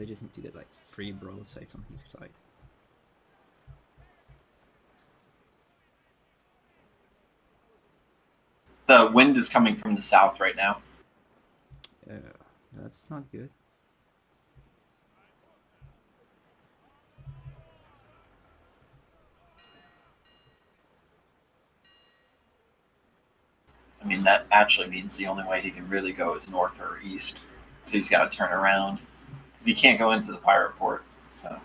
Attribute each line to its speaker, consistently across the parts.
Speaker 1: I just need to get like three broadsides on his side.
Speaker 2: The wind is coming from the south right now.
Speaker 1: Yeah, that's not good.
Speaker 2: I mean, that actually means the only way he can really go is north or east. So he's got to turn around because you can't go into the pirate port. So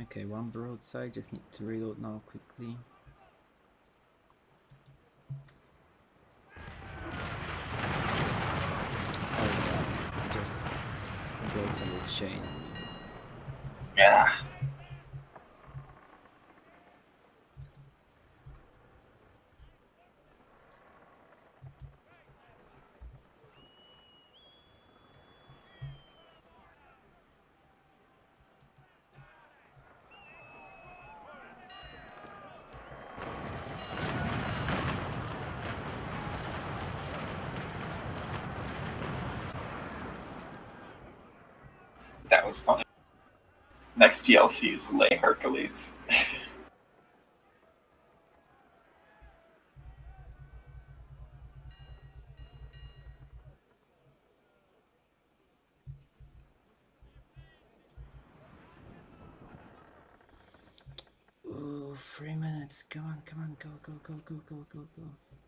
Speaker 1: Okay, one broadside, just need to reload now quickly. Oh yeah, broadside with chain
Speaker 2: yeah, that was funny. Next DLC is Lay Hercules.
Speaker 1: Ooh, three minutes. Come on, come on, go, go, go, go, go, go, go.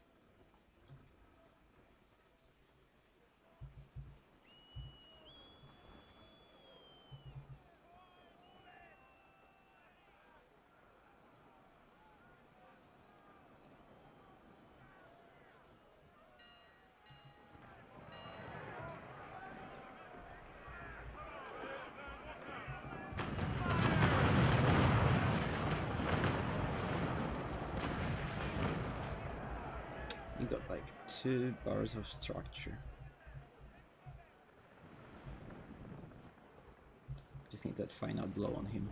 Speaker 1: You got like two bars of structure. Just need that final blow on him.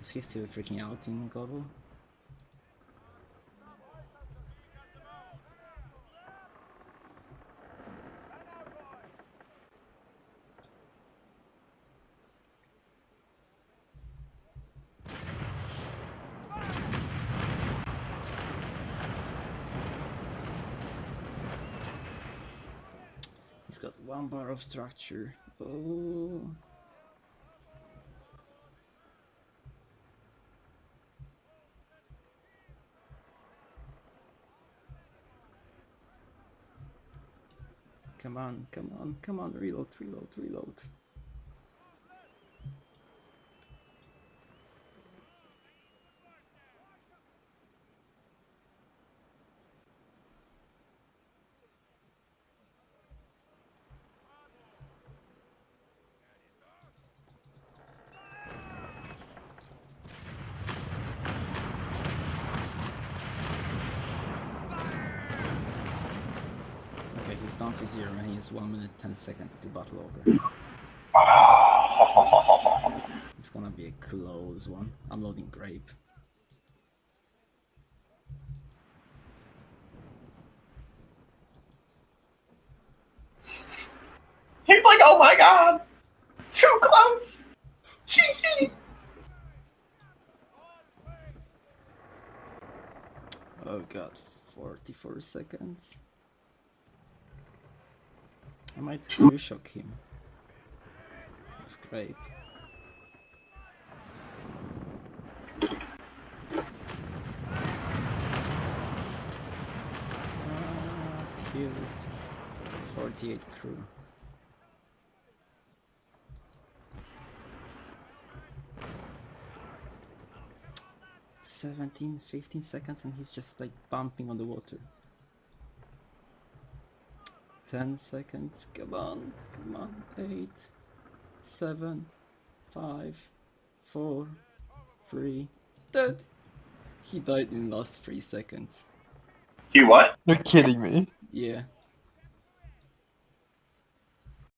Speaker 1: Is he still freaking out in global? He's got one bar of structure. Oh. Come on, come on, come on, reload, reload, reload. Okay, he's down to zero and he has 1 minute 10 seconds to battle over. It's gonna be a close one. I'm loading grape.
Speaker 2: He's like, oh my god, too close. GG.
Speaker 1: Oh god, 44 seconds. Might shock him. With grape. Ah, killed. 48 crew. Seventeen, fifteen seconds and he's just like bumping on the water. 10 seconds, come on, come on, 8, 7, 5, 4, 3, dead! He died in the last 3 seconds.
Speaker 2: He what?
Speaker 3: You're kidding me.
Speaker 1: Yeah,